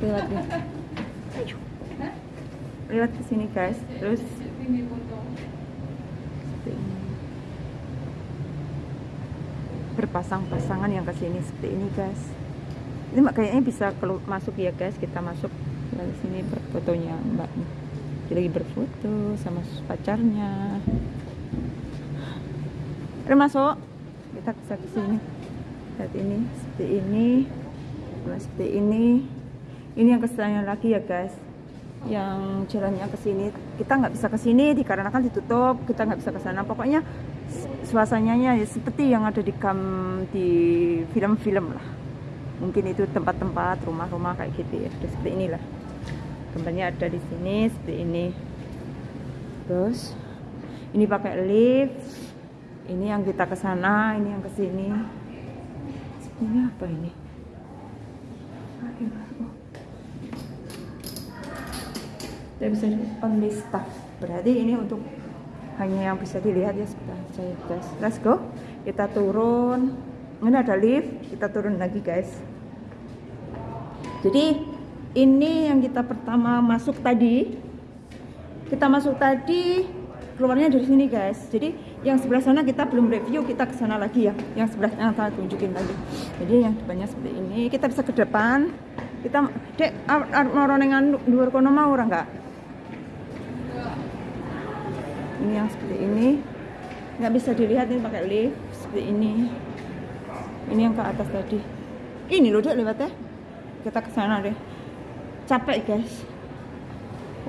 lewat nih lewat ke sini guys. Terus. Berpasang-pasangan yang ke sini. Seperti ini guys. Ini mak- kayaknya bisa kelu- masuk ya guys. Kita masuk dari sini fotonya mbak. Dia lagi berfoto sama pacarnya. Ayo masuk. Kita bisa ke sini. Lihat ini. Seperti ini. Seperti ini ini yang kesannya lagi ya guys. Yang jalannya ke sini. Kita nggak bisa ke sini dikarenakan ditutup. Kita nggak bisa ke sana. Pokoknya su- suasananya ya seperti yang ada di kam di film-film lah. Mungkin itu tempat-tempat rumah-rumah kayak gitu ya. Udah seperti inilah. Gambarnya ada di sini seperti ini. Terus ini pakai lift. Ini yang kita ke sana ini yang ke sini. Ini apa ini Tidak bisa only staff berarti ini untuk hanya yang bisa dilihat ya sebentar saya guys let's go kita turun ini ada lift kita turun lagi guys jadi ini yang kita pertama masuk tadi kita masuk tadi keluarnya dari sini guys jadi yang sebelah sana kita belum review kita ke sana lagi ya yang sebelah sana saya tunjukin tadi jadi yang depannya seperti ini kita bisa ke depan kita dek mau ronengan luar kono mau orang nggak ini yang seperti ini. Nggak bisa dilihat ini pakai lift seperti ini. Ini yang ke atas tadi. Ini loh dek lewat ya kita ke sana deh. Capek guys.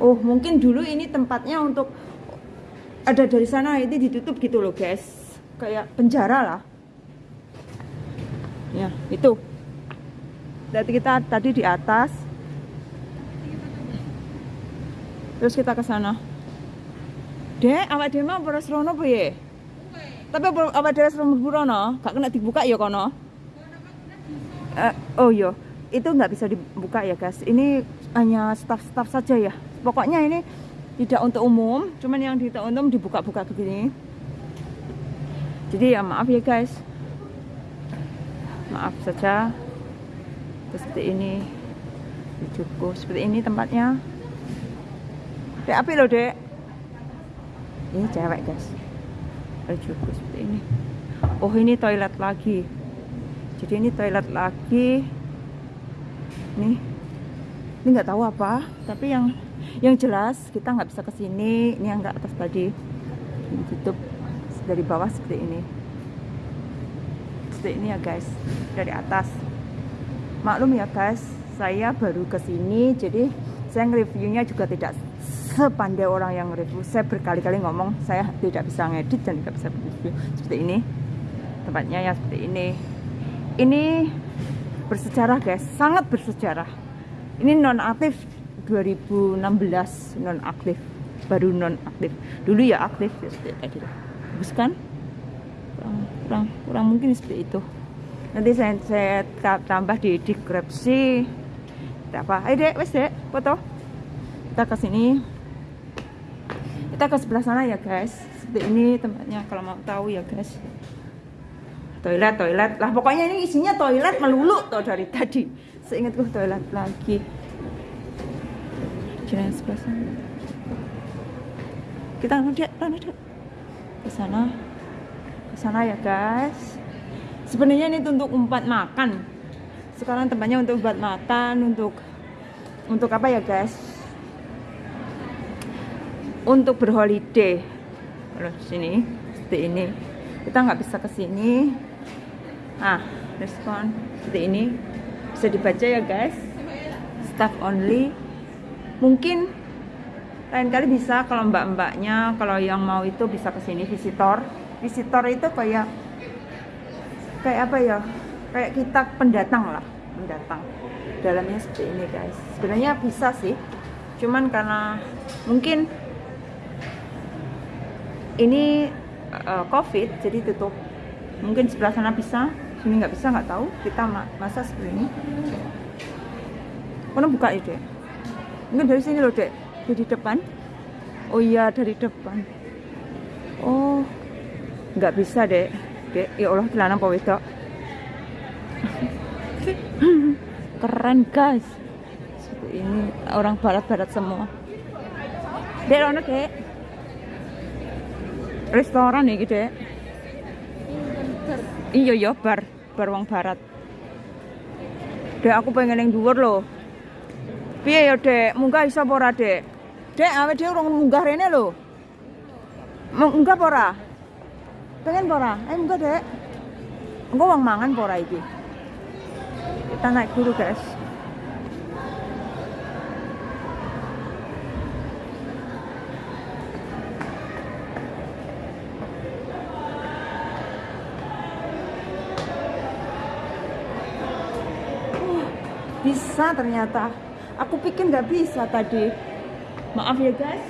Oh mungkin dulu ini tempatnya untuk ada dari sana ini ditutup gitu loh guys. Kayak penjara lah. Ya itu. Berarti kita tadi di atas. Terus kita ke sana dek awak dhewe mau beres rono apa ya? Tapi apa- awak dhewe rono burono gak kena dibuka ya kono? Eh, oh iya. Itu nggak bisa dibuka ya guys. Ini hanya staff-staff saja ya. Pokoknya ini tidak untuk umum cuman yang tidak umum dibuka-buka begini. Jadi ya maaf ya guys. Maaf saja. Terus seperti ini. Cukup seperti ini tempatnya. Dek api loh dek ini cewek guys. Cukup seperti ini. Oh ini toilet lagi. Jadi ini toilet lagi. Nih ini nggak tahu apa tapi yang yang jelas kita nggak bisa ke sini. Ini yang nggak atas tadi. Ini tutup dari bawah seperti ini. Seperti ini ya guys. Dari atas. Maklum ya guys saya baru ke sini jadi saya nge-reviewnya juga tidak sepandai orang yang review saya berkali-kali ngomong saya tidak bisa ngedit dan tidak bisa review. Seperti ini. Tempatnya ya seperti ini. Ini bersejarah guys. Sangat bersejarah. Ini non aktif 2016 non aktif baru non aktif dulu ya aktif ya seperti tadi. Bagus kan? Kurang, kurang kurang mungkin seperti itu. Nanti saya, saya ta- tambah di deskripsi. Apa ayo dek wes dek foto. Kita ke sini kita ke sebelah sana ya guys. Seperti ini tempatnya kalau mau tahu ya guys. Toilet toilet. Lah pokoknya ini isinya toilet melulu tuh dari tadi. Seingatku toilet lagi. Jalan sebelah sana. Kita nanti nanti ke sana. Ke sana ya guys. Sebenarnya ini untuk tempat makan. Sekarang tempatnya untuk buat makan untuk untuk apa ya guys untuk berholiday. Kalau sini seperti ini. Kita nggak bisa ke sini. Ah respon. Seperti ini. Bisa dibaca ya guys. Staff only. Mungkin lain kali bisa kalau mbak-mbaknya kalau yang mau itu bisa ke sini visitor. Visitor itu kayak kayak apa ya? Kayak kita pendatang lah pendatang. Dalamnya seperti ini guys. Sebenarnya bisa sih. Cuman karena mungkin ini uh, covid jadi tutup. Mungkin sebelah sana bisa sini nggak bisa nggak tahu. Kita ma- masa seperti ini. Kono buka ya dek? Mungkin dari sini loh dek. Dari depan. Oh iya dari depan. Oh nggak bisa dek. Dek ya Allah celana apa keren guys. Ini orang barat-barat semua. Dek ono dek restoran nih dek? Iya ya bar. Bar wong barat. Dek aku pengen yang dhuwur loh piye ya dek? Munggah iso apa ora dek? Dek awake dhewe urung munggah rene lho. Munggah apa ora? Pengen apa ora? Eh munggah dek. Engko wong mangan apa ora iki? Kita naik dulu guys bisa ternyata. Aku pikir nggak bisa tadi. Maaf ya guys.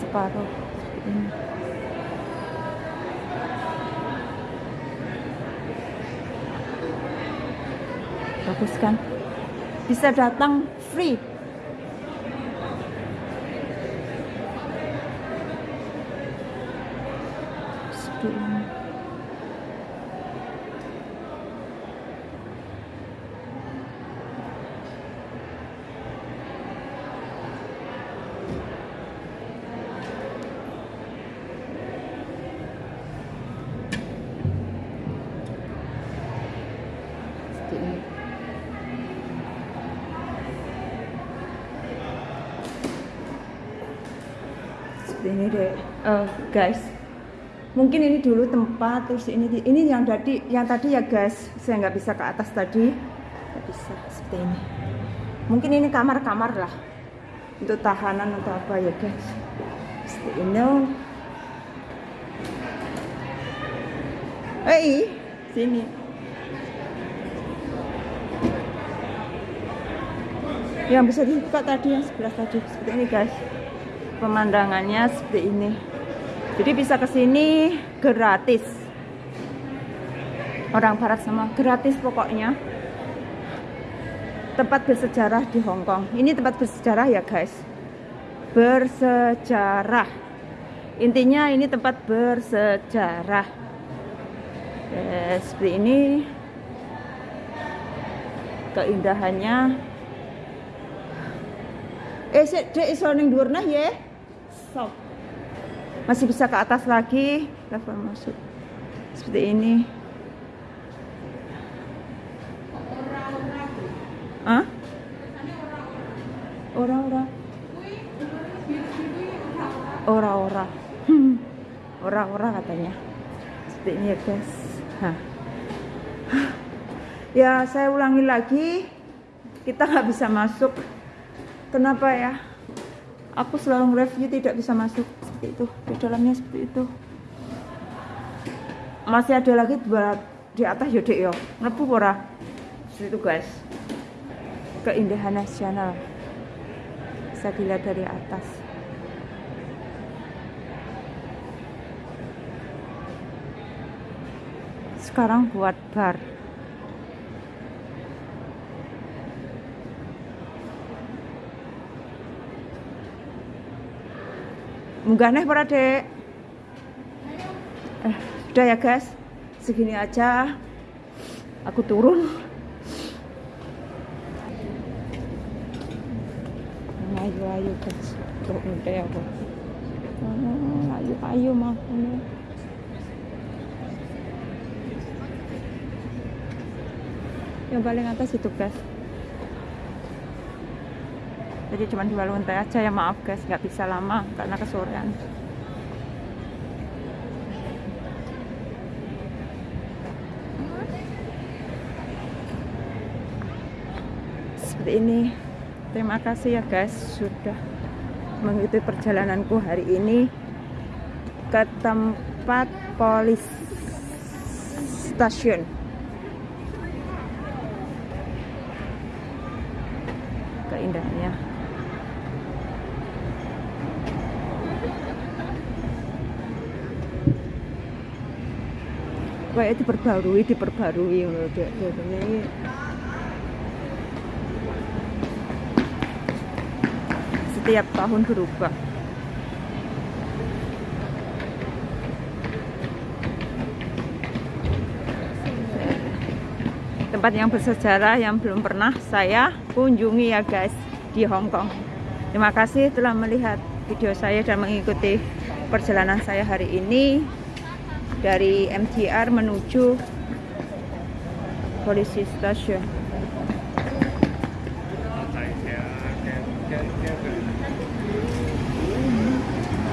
Separuh. Ini bagus kan? Bisa datang free. Seperti ini. Seperti ini. seperti ini deh. Eh, guys mungkin ini dulu tempat terus ini ini yang tadi yang tadi ya guys. Saya nggak bisa ke atas tadi. Nggak bisa seperti ini. Mungkin ini kamar-kamar lah. Untuk tahanan atau apa ya guys. Seperti ini. Eh sini. Yang bisa dibuka tadi yang sebelah tadi. Seperti ini guys pemandangannya seperti ini. Jadi bisa ke sini gratis. Orang barat sama gratis pokoknya. Tempat bersejarah di Hong Kong. Ini tempat bersejarah ya guys. Bersejarah. Intinya ini tempat bersejarah. Eh, seperti ini. Keindahannya. Eh dek iso ning nah ya Stop. Masih bisa ke atas lagi, level masuk. Seperti ini. Hah? Ora-ora. Ora-ora. Ora-ora katanya. Seperti ini ya guys. Hah. Ya saya ulangi lagi. Kita nggak bisa masuk. Kenapa ya? Aku selalu review tidak bisa masuk. Seperti itu. Di dalamnya seperti itu. Masih ada lagi dua di atas yaudah yo. Ngepu ora seperti itu guys. Keindahan nasional. Bisa dilihat dari atas. Sekarang buat bar munggah nih para dek eh udah ya guys. Segini aja. Aku turun. Ayo ayo guys. Tuh udah ya aku Ah, ayo ayo mah yang paling atas itu guys jadi cuma dua lantai aja ya maaf guys nggak bisa lama karena kesorean seperti ini. Terima kasih ya guys sudah mengikuti perjalananku hari ini ke tempat polis stasiun. Keindahannya kayak diperbarui diperbarui ini setiap tahun berubah. Tempat yang bersejarah yang belum pernah saya kunjungi ya guys di Hong Kong. Terima kasih telah melihat video saya dan mengikuti perjalanan saya hari ini dari MTR menuju polisi stasiun.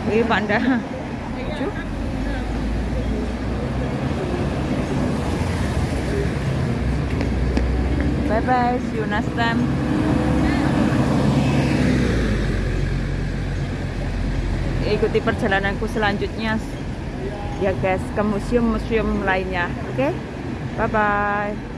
Ini panda. Bye bye, see you next time. Ikuti perjalananku selanjutnya ya guys ke museum-museum lainnya. Oke, okay? bye bye.